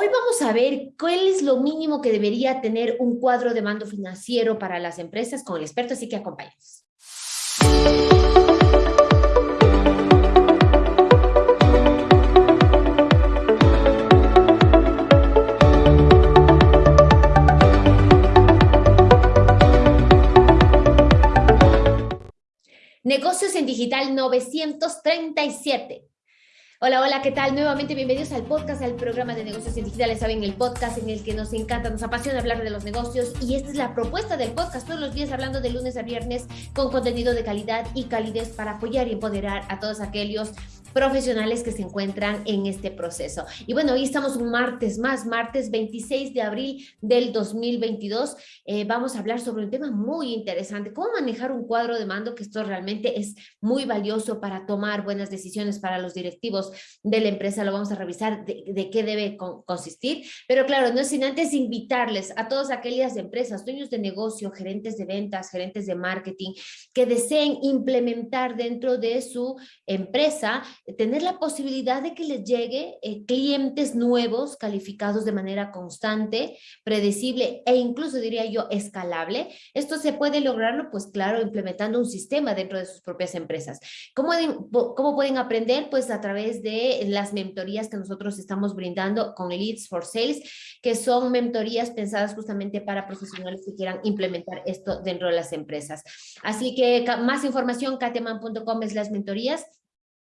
Hoy vamos a ver cuál es lo mínimo que debería tener un cuadro de mando financiero para las empresas con el experto, así que acompáñenos. Negocios en Digital 937. Hola, hola, ¿qué tal? Nuevamente bienvenidos al podcast, al programa de negocios digitales. Saben, el podcast en el que nos encanta, nos apasiona hablar de los negocios y esta es la propuesta del podcast, todos los días hablando de lunes a viernes con contenido de calidad y calidez para apoyar y empoderar a todos aquellos profesionales que se encuentran en este proceso. Y bueno, hoy estamos un martes más, martes 26 de abril del 2022. Eh, vamos a hablar sobre un tema muy interesante, cómo manejar un cuadro de mando, que esto realmente es muy valioso para tomar buenas decisiones para los directivos de la empresa. Lo vamos a revisar de, qué debe consistir. Pero claro, no es sin antes invitarles a todas aquellas empresas, dueños de negocio, gerentes de ventas, gerentes de marketing, que deseen implementar dentro de su empresa tener la posibilidad de que les llegue eh, clientes nuevos calificados de manera constante, predecible e incluso diría yo escalable. Esto se puede lograrlo pues claro implementando un sistema dentro de sus propias empresas. ¿Cómo, cómo pueden aprender? Pues a través de las mentorías que nosotros estamos brindando con Leads for Sales, que son mentorías pensadas justamente para profesionales que quieran implementar esto dentro de las empresas. Así que más información, kateman.com es las mentorías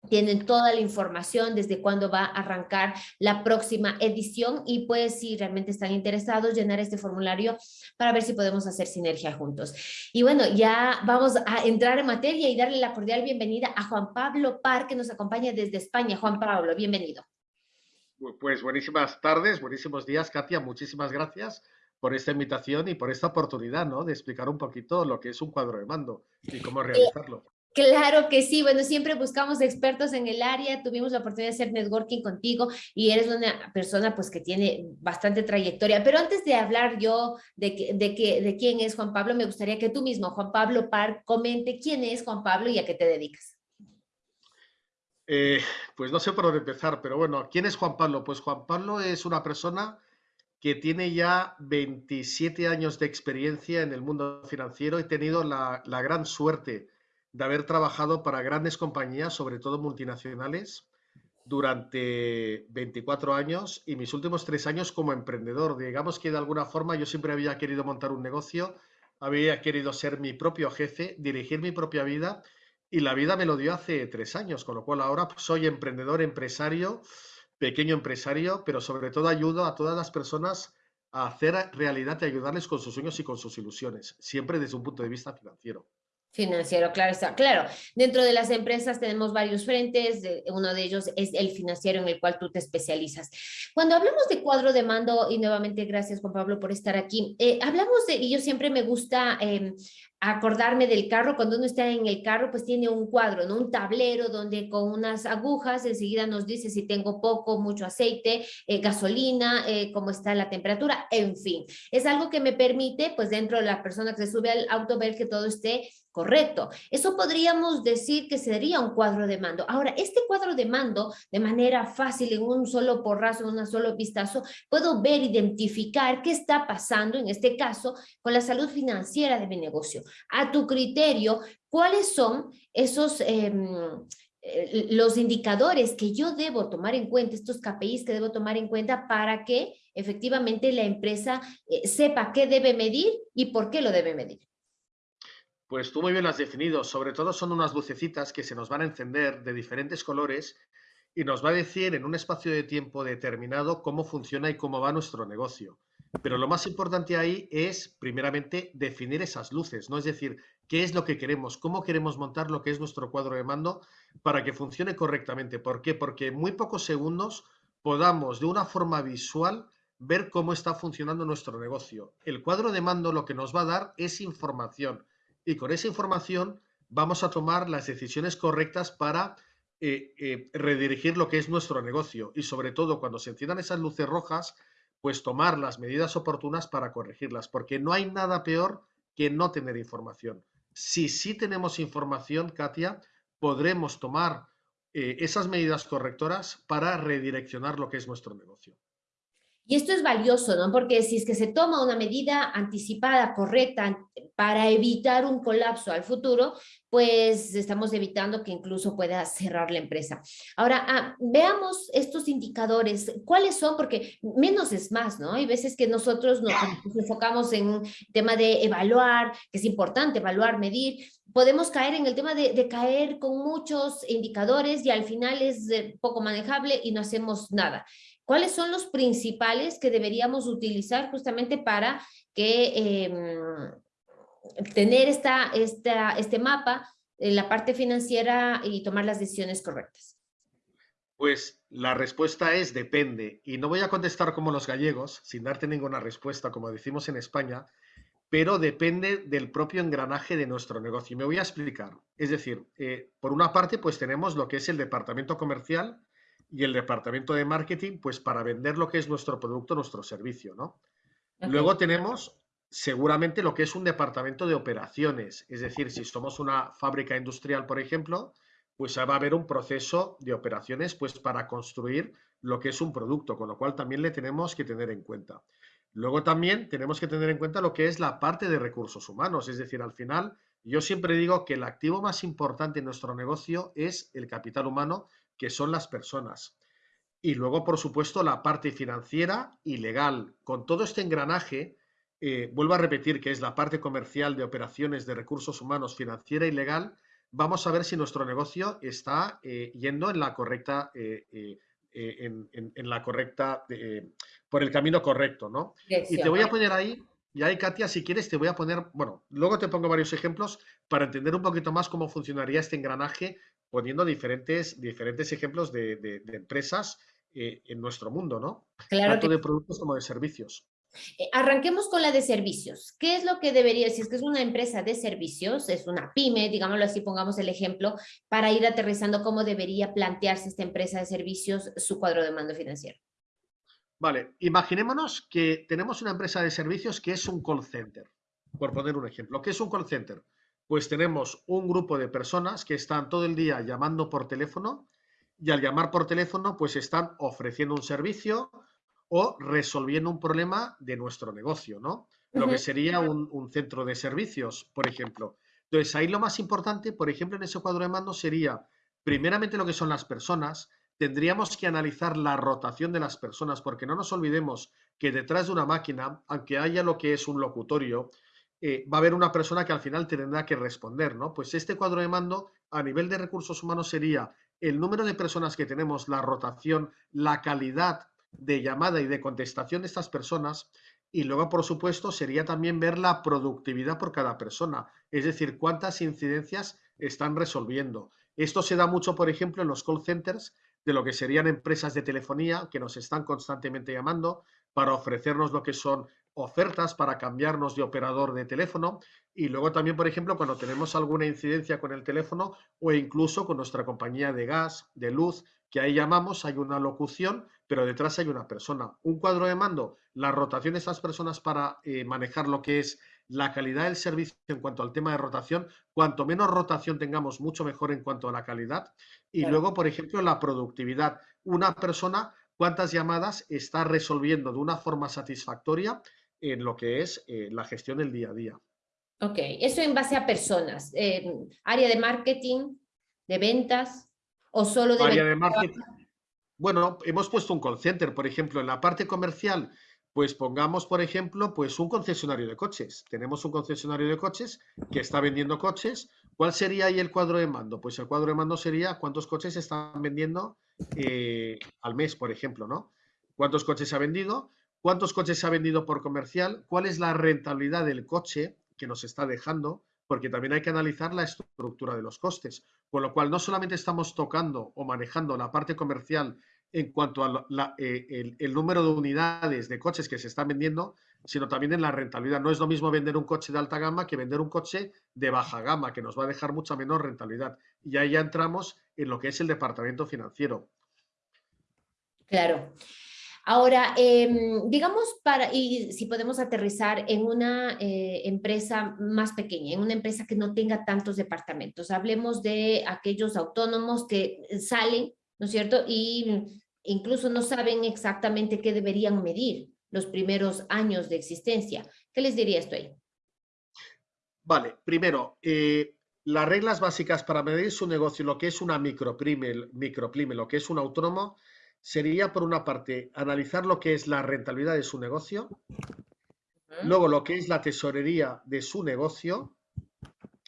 tienen toda la información desde cuándo va a arrancar la próxima edición y pues si realmente están interesados llenar este formulario para ver si podemos hacer sinergia juntos. Y bueno, ya vamos a entrar en materia y darle la cordial bienvenida a Juan Pablo Par que nos acompaña desde España. Juan Pablo, bienvenido. Pues buenísimas tardes, buenísimos días, Katia. Muchísimas gracias por esta invitación y por esta oportunidad ¿no? de explicar un poquito lo que es un cuadro de mando y cómo realizarlo. Claro que sí, bueno, siempre buscamos expertos en el área, tuvimos la oportunidad de hacer networking contigo y eres una persona pues que tiene bastante trayectoria, pero antes de hablar yo de, de, que, de quién es Juan Pablo, me gustaría que tú mismo, Juan Pablo Par, comente quién es Juan Pablo y a qué te dedicas. Eh, pues no sé por dónde empezar, pero bueno, ¿quién es Juan Pablo? Pues Juan Pablo es una persona que tiene ya 27 años de experiencia en el mundo financiero y he tenido la gran suerte de haber trabajado para grandes compañías, sobre todo multinacionales, durante 24 años y mis últimos tres años como emprendedor. Digamos que de alguna forma yo siempre había querido montar un negocio, había querido ser mi propio jefe, dirigir mi propia vida y la vida me lo dio hace tres años, con lo cual ahora soy emprendedor, empresario, pequeño empresario, pero sobre todo ayudo a todas las personas a hacer realidad y ayudarles con sus sueños y con sus ilusiones, siempre desde un punto de vista financiero. Financiero, claro está. Claro, dentro de las empresas tenemos varios frentes, uno de ellos es el financiero en el cual tú te especializas. Cuando hablamos de cuadro de mando, y nuevamente gracias Juan Pablo por estar aquí, eh, hablamos de, y yo siempre me gusta em, acordarme del carro, cuando uno está en el carro, pues tiene un cuadro, ¿no? un tablero donde con unas agujas enseguida nos dice si tengo poco, mucho aceite, eh, gasolina, eh, cómo está la temperatura, en fin. Es algo que me permite, pues dentro de la persona que se sube al auto, ver que todo esté correcto. Eso podríamos decir que sería un cuadro de mando. Ahora, este cuadro de mando, de manera fácil, en un solo porrazo, en un solo vistazo, puedo ver, identificar qué está pasando, en este caso, con la salud financiera de mi negocio a tu criterio, ¿cuáles son esos... Em, eh, los indicadores que yo debo tomar en cuenta, estos KPIs que debo tomar en cuenta para que efectivamente la empresa eh, sepa qué debe medir y por qué lo debe medir. Pues tú muy bien lo has definido. Sobre todo son unas lucecitas que se nos van a encender de diferentes colores y nos va a decir en un espacio de tiempo determinado cómo funciona y cómo va nuestro negocio. Pero lo más importante ahí es, primeramente, definir esas luces, ¿no? Es decir, qué es lo que queremos, cómo queremos montar lo que es nuestro cuadro de mando para que funcione correctamente. ¿Por qué? Porque en muy pocos segundos podamos, de una forma visual, ver cómo está funcionando nuestro negocio. El cuadro de mando lo que nos va a dar es información y con esa información vamos a tomar las decisiones correctas para eh, eh, redirigir lo que es nuestro negocio y sobre todo cuando se enciendan esas luces rojas, pues tomar las medidas oportunas para corregirlas, porque no hay nada peor que no tener información. Si sí tenemos información, Katia, podremos tomar eh, esas medidas correctoras para redireccionar lo que es nuestro negocio. Y esto es valioso, ¿no? Porque si es que se toma una medida anticipada, correcta, para evitar un colapso al futuro, pues estamos evitando que incluso pueda cerrar la empresa. Ahora, ah, veamos estos indicadores, ¿cuáles son? Porque menos es más, ¿no? Hay veces que nosotros nos, enfocamos en un tema de evaluar, que es importante evaluar, medir, podemos caer en el tema de, caer con muchos indicadores y al final es eh, poco manejable y no hacemos nada. ¿Cuáles son los principales que deberíamos utilizar justamente para que em, tener esta, este mapa en la parte financiera y tomar las decisiones correctas? Pues la respuesta es depende. Y no voy a contestar como los gallegos, sin darte ninguna respuesta, como decimos en España, pero depende del propio engranaje de nuestro negocio. Y me voy a explicar. Es decir, eh, por una parte, pues tenemos lo que es el departamento comercial, y el departamento de marketing, pues para vender lo que es nuestro producto, nuestro servicio, ¿no? Luego tenemos seguramente lo que es un departamento de operaciones, es decir, si somos una fábrica industrial, por ejemplo, pues va a haber un proceso de operaciones pues para construir lo que es un producto, con lo cual también le tenemos que tener en cuenta. Luego también tenemos que tener en cuenta lo que es la parte de recursos humanos, es decir, al final yo siempre digo que el activo más importante en nuestro negocio es el capital humano que son las personas. Y luego, por supuesto, la parte financiera y legal. Con todo este engranaje, eh, vuelvo a repetir que es la parte comercial de operaciones de recursos humanos, financiera y legal, vamos a ver si nuestro negocio está eh, yendo en la correcta, eh, en, la correcta, por el camino correcto, ¿no? Y te voy a poner ahí, y ahí, Katia, si quieres, te voy a poner, bueno, luego te pongo varios ejemplos para entender un poquito más cómo funcionaría este engranaje poniendo diferentes, diferentes ejemplos de, empresas eh, en nuestro mundo, ¿no? Claro Tanto de productos como de servicios. Eh, arranquemos con la de servicios. ¿Qué es lo que debería, si es que es una empresa de servicios, es una pyme, digámoslo así, pongamos el ejemplo, para ir aterrizando cómo debería plantearse esta empresa de servicios su cuadro de mando financiero? Vale, imaginémonos que tenemos una empresa de servicios que es un call center, por poner un ejemplo. ¿Qué es un call center? Pues tenemos un grupo de personas que están todo el día llamando por teléfono y al llamar por teléfono pues están ofreciendo un servicio o resolviendo un problema de nuestro negocio, ¿no? Lo que sería un, un, centro de servicios, por ejemplo. Entonces, ahí lo más importante, por ejemplo, en ese cuadro de mando sería, primeramente, lo que son las personas. Tendríamos que analizar la rotación de las personas, porque no nos olvidemos que detrás de una máquina, aunque haya lo que es un locutorio, eh, va a haber una persona que al final tendrá que responder, ¿no? Pues este cuadro de mando a nivel de recursos humanos sería el número de personas que tenemos, la rotación, la calidad de llamada y de contestación de estas personas y luego, por supuesto, sería también ver la productividad por cada persona, es decir, cuántas incidencias están resolviendo. Esto se da mucho, por ejemplo, en los call centers de lo que serían empresas de telefonía que nos están constantemente llamando para ofrecernos lo que son ofertas para cambiarnos de operador de teléfono y luego también, por ejemplo, cuando tenemos alguna incidencia con el teléfono o incluso con nuestra compañía de gas, de luz, que ahí llamamos, hay una locución, pero detrás hay una persona. Un cuadro de mando, la rotación de esas personas para eh, manejar lo que es la calidad del servicio en cuanto al tema de rotación. Cuanto menos rotación tengamos, mucho mejor en cuanto a la calidad. Y luego, por ejemplo, la productividad. Una persona, cuántas llamadas está resolviendo de una forma satisfactoria en lo que es eh, la gestión del día a día. Ok, eso en base a personas. ¿Área de marketing, de ventas o solo de... Área de marketing. Bueno, hemos puesto un call center, por ejemplo, en la parte comercial, pues pongamos, por ejemplo, pues un concesionario de coches. Tenemos un concesionario de coches que está vendiendo coches. ¿Cuál sería ahí el cuadro de mando? Pues el cuadro de mando sería cuántos coches están vendiendo eh, al mes, por ejemplo, ¿no? ¿Cuántos coches ha vendido? Cuántos coches se ha vendido por comercial, cuál es la rentabilidad del coche que nos está dejando, porque también hay que analizar la estructura de los costes. Con lo cual, no solamente estamos tocando o manejando la parte comercial en cuanto al eh, número de unidades de coches que se están vendiendo, sino también en la rentabilidad. No es lo mismo vender un coche de alta gama que vender un coche de baja gama, que nos va a dejar mucha menor rentabilidad. Y ahí ya entramos en lo que es el departamento financiero. Claro. Ahora, em, digamos, para, y si podemos aterrizar en una eh, empresa más pequeña, en una empresa que no tenga tantos departamentos, hablemos de aquellos autónomos que salen, ¿no es cierto? Y incluso no saben exactamente qué deberían medir los primeros años de existencia. ¿Qué les diría esto ahí? Vale, primero, eh, las reglas básicas para medir su negocio, lo que es una micropyme, micropyme, lo que es un autónomo, sería por una parte analizar lo que es la rentabilidad de su negocio, luego lo que es la tesorería de su negocio.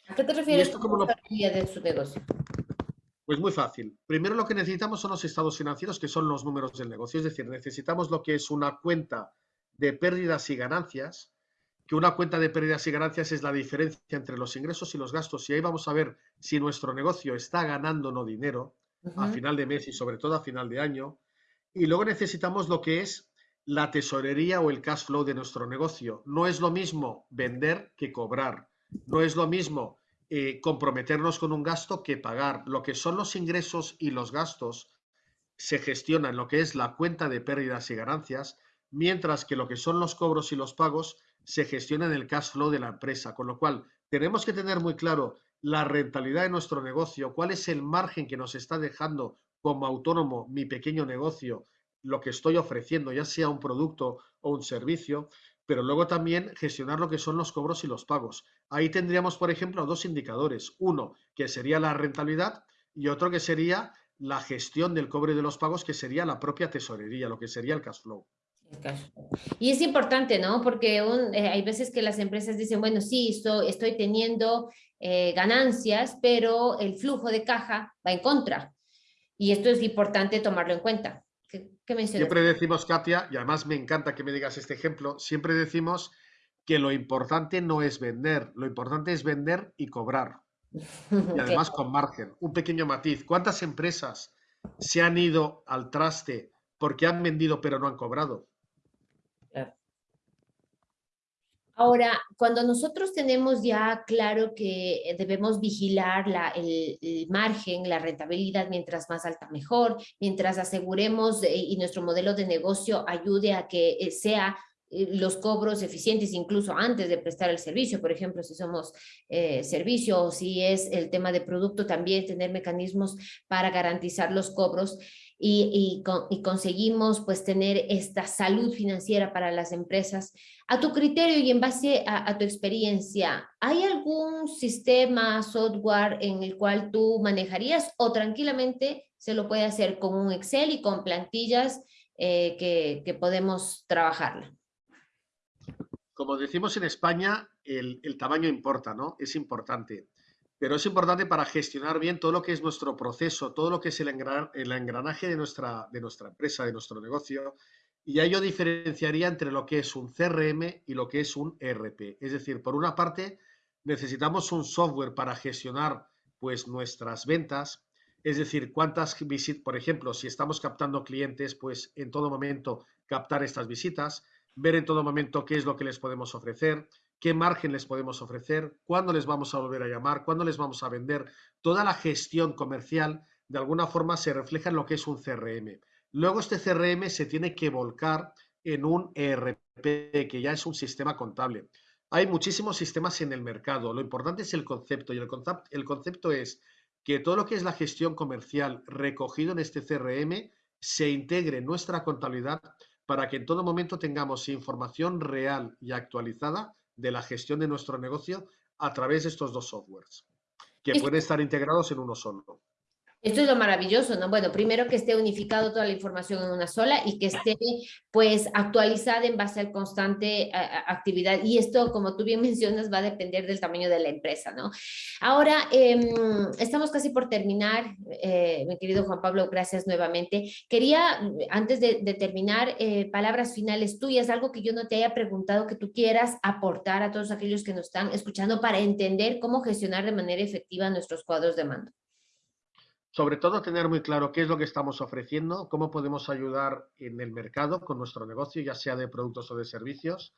¿A qué te refieres con la tesorería de su negocio? Pues muy fácil. Primero lo que necesitamos son los estados financieros, que son los números del negocio. Es decir, necesitamos lo que es una cuenta de pérdidas y ganancias, que una cuenta de pérdidas y ganancias es la diferencia entre los ingresos y los gastos. Y ahí vamos a ver si nuestro negocio está ganando o no dinero a final de mes y sobre todo a final de año. Y luego necesitamos lo que es la tesorería o el cash flow de nuestro negocio. No es lo mismo vender que cobrar. No es lo mismo eh, comprometernos con un gasto que pagar. Lo que son los ingresos y los gastos se gestionan en lo que es la cuenta de pérdidas y ganancias, mientras que lo que son los cobros y los pagos se gestiona en el cash flow de la empresa. Con lo cual, tenemos que tener muy claro la rentabilidad de nuestro negocio, cuál es el margen que nos está dejando como autónomo mi pequeño negocio, lo que estoy ofreciendo, ya sea un producto o un servicio, pero luego también gestionar lo que son los cobros y los pagos. Ahí tendríamos, por ejemplo, dos indicadores. Uno, que sería la rentabilidad y otro que sería la gestión del cobre de los pagos, que sería la propia tesorería, lo que sería el cash flow. Y es importante, ¿no? Porque eh, hay veces que las empresas dicen, bueno, sí, estoy, estoy teniendo eh, ganancias, pero el flujo de caja va en contra. Y esto es importante tomarlo en cuenta. Siempre decimos, Katia, y además me encanta que me digas este ejemplo, siempre decimos que lo importante no es vender, lo importante es vender y cobrar. Y además con margen. Un pequeño matiz. ¿Cuántas empresas se han ido al traste porque han vendido pero no han cobrado? Ahora, cuando nosotros tenemos ya claro que debemos vigilar el, margen, la rentabilidad, mientras más alta mejor, mientras aseguremos eh, y nuestro modelo de negocio ayude a que eh, sea eh, los cobros eficientes incluso antes de prestar el servicio, por ejemplo, si somos servicio o si es el tema de producto, también tener mecanismos para garantizar los cobros y, conseguimos pues tener esta salud financiera para las empresas. A tu criterio y en base a, tu experiencia, ¿hay algún sistema, software en el cual tú manejarías o tranquilamente se lo puede hacer con un Excel y con plantillas eh, que, que, podemos trabajarla? Como decimos en España, el, tamaño importa, ¿no? Es importante pero es importante para gestionar bien todo lo que es nuestro proceso, todo lo que es el, engranaje de nuestra, de nuestra empresa, de nuestro negocio. Y ahí yo diferenciaría entre lo que es un CRM y lo que es un ERP. Es decir, por una parte, necesitamos un software para gestionar pues, nuestras ventas, es decir, cuántas visitas, por ejemplo, si estamos captando clientes, pues en todo momento captar estas visitas, ver en todo momento qué es lo que les podemos ofrecer, qué margen les podemos ofrecer, cuándo les vamos a volver a llamar, cuándo les vamos a vender. Toda la gestión comercial de alguna forma se refleja en lo que es un CRM. Luego este CRM se tiene que volcar en un ERP, que ya es un sistema contable. Hay muchísimos sistemas en el mercado. Lo importante es el concepto y el, concepto, el concepto es que todo lo que es la gestión comercial recogido en este CRM se integre en nuestra contabilidad para que en todo momento tengamos información real y actualizada de la gestión de nuestro negocio a través de estos dos softwares, que pueden estar integrados en uno solo. Esto es lo maravilloso, ¿no? Bueno, primero que esté unificado toda la información en una sola y que esté pues actualizada en base al constante actividad. Y esto, como tú bien mencionas, va a depender del tamaño de la empresa, ¿no? Ahora, em, estamos casi por terminar, eh, mi querido Juan Pablo, gracias nuevamente. Quería, antes de, terminar, eh, palabras finales tuyas, algo que yo no te haya preguntado que tú quieras aportar a todos aquellos que nos están escuchando para entender cómo gestionar de manera efectiva nuestros cuadros de mando sobre todo tener muy claro qué es lo que estamos ofreciendo, cómo podemos ayudar en el mercado con nuestro negocio, ya sea de productos o de servicios.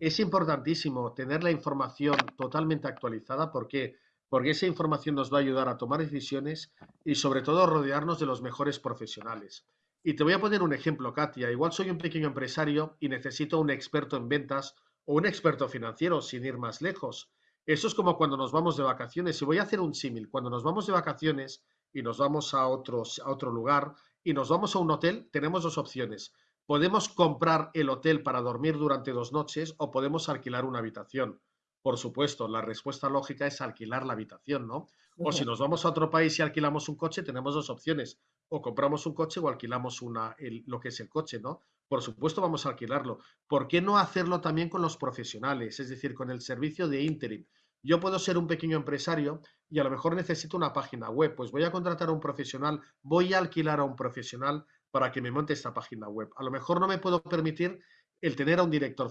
Es importantísimo tener la información totalmente actualizada porque porque esa información nos va a ayudar a tomar decisiones y sobre todo rodearnos de los mejores profesionales. Y te voy a poner un ejemplo, Katia. Igual soy un pequeño empresario y necesito un experto en ventas o un experto financiero, sin ir más lejos. Eso es como cuando nos vamos de vacaciones. Y voy a hacer un símil. Cuando nos vamos de vacaciones, y nos vamos a, otros, a otro lugar y nos vamos a un hotel, tenemos dos opciones. Podemos comprar el hotel para dormir durante dos noches o podemos alquilar una habitación. Por supuesto, la respuesta lógica es alquilar la habitación, ¿no? O si nos vamos a otro país y alquilamos un coche, tenemos dos opciones. O compramos un coche o alquilamos una, lo que es el coche, ¿no? Por supuesto, vamos a alquilarlo. ¿Por qué no hacerlo también con los profesionales? Es decir, con el servicio de interim. Yo puedo ser un pequeño empresario y a lo mejor necesito una página web. Pues voy a contratar a un profesional, voy a alquilar a un profesional para que me monte esta página web. A lo mejor no me puedo permitir el tener a un director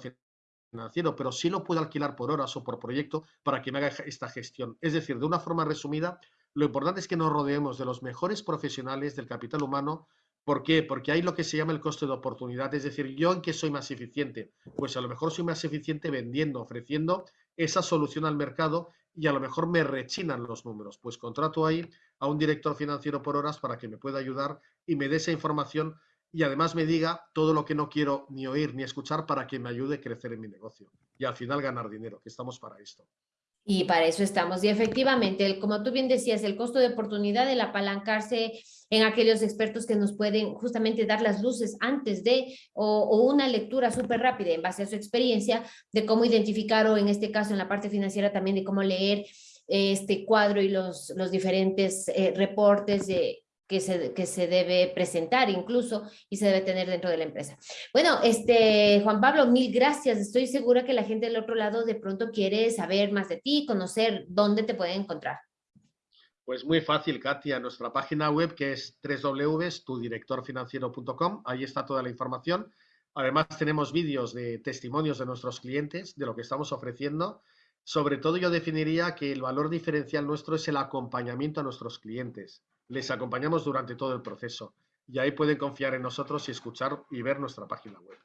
financiero, pero sí lo puedo alquilar por horas o por proyecto para que me haga esta gestión. Es decir, de una forma resumida, lo importante es que nos rodeemos de los mejores profesionales del capital humano. ¿Por qué? Porque hay lo que se llama el coste de oportunidad. Es decir, ¿yo en qué soy más eficiente? Pues a lo mejor soy más eficiente vendiendo, ofreciendo esa solución al mercado y a lo mejor me rechinan los números. Pues contrato ahí a un director financiero por horas para que me pueda ayudar y me dé esa información y además me diga todo lo que no quiero ni oír ni escuchar para que me ayude a crecer en mi negocio y al final ganar dinero, que estamos para esto. Y para eso estamos. Y efectivamente, como tú bien decías, el costo de oportunidad, el apalancarse en aquellos expertos que nos pueden justamente dar las luces antes de, o, una lectura súper rápida en base a su experiencia de cómo identificar, o en este caso en la parte financiera también de cómo leer este cuadro y los, los diferentes eh, reportes de que se, que se debe presentar incluso y se debe tener dentro de la empresa. Bueno, este Juan Pablo, mil gracias. Estoy segura que la gente del otro lado de pronto quiere saber más de ti, conocer dónde te pueden encontrar. Pues muy fácil, Katia. Nuestra página web que es www.tudirectorfinanciero.com. Ahí está toda la información. Además tenemos vídeos de testimonios de nuestros clientes, de lo que estamos ofreciendo. Sobre todo yo definiría que el valor diferencial nuestro es el acompañamiento a nuestros clientes les acompañamos durante todo el proceso y ahí pueden confiar en nosotros y escuchar y ver nuestra página web.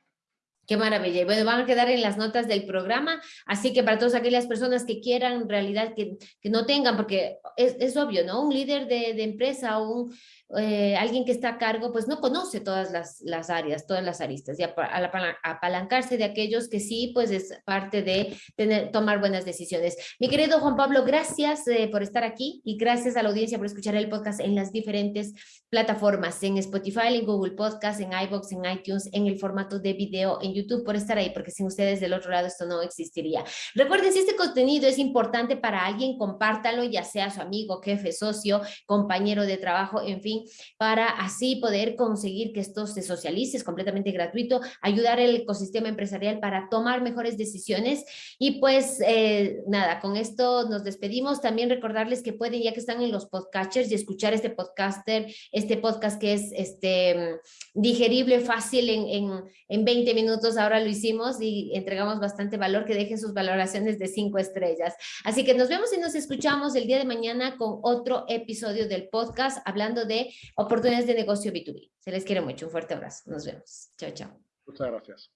Qué maravilla. Bueno, van a quedar en las notas del programa, así que para todas aquellas personas que quieran, en realidad, que, no tengan, porque es, es, obvio, ¿no? Un líder de, de empresa o un, eh, alguien que está a cargo, pues no conoce todas las, las áreas, todas las aristas, y al apalancarse de aquellos que sí, pues es parte de tener, tomar buenas decisiones. Mi querido Juan Pablo, gracias eh, por estar aquí y gracias a la audiencia por escuchar el podcast en las diferentes plataformas, en Spotify, en Google Podcast, en iVoox, en iTunes, en el formato de video, en YouTube, por estar ahí, porque sin ustedes del otro lado esto no existiría. Recuerden, si este contenido es importante para alguien, compártalo, ya sea su amigo, jefe, socio, compañero de trabajo, en fin, para así poder conseguir que esto se socialice, es completamente gratuito, ayudar al ecosistema empresarial para tomar mejores decisiones y pues eh, nada, con esto nos despedimos, también recordarles que pueden, ya que están en los podcasters y escuchar este podcaster, este podcast que es este digerible, fácil en, en, en 20 minutos, ahora lo hicimos y entregamos bastante valor, que dejen sus valoraciones de 5 estrellas. Así que nos vemos y nos escuchamos el día de mañana con otro episodio del podcast hablando de oportunidades de negocio B2B. Se les quiere mucho. Un fuerte abrazo. Nos vemos. Chao, chao. Muchas gracias.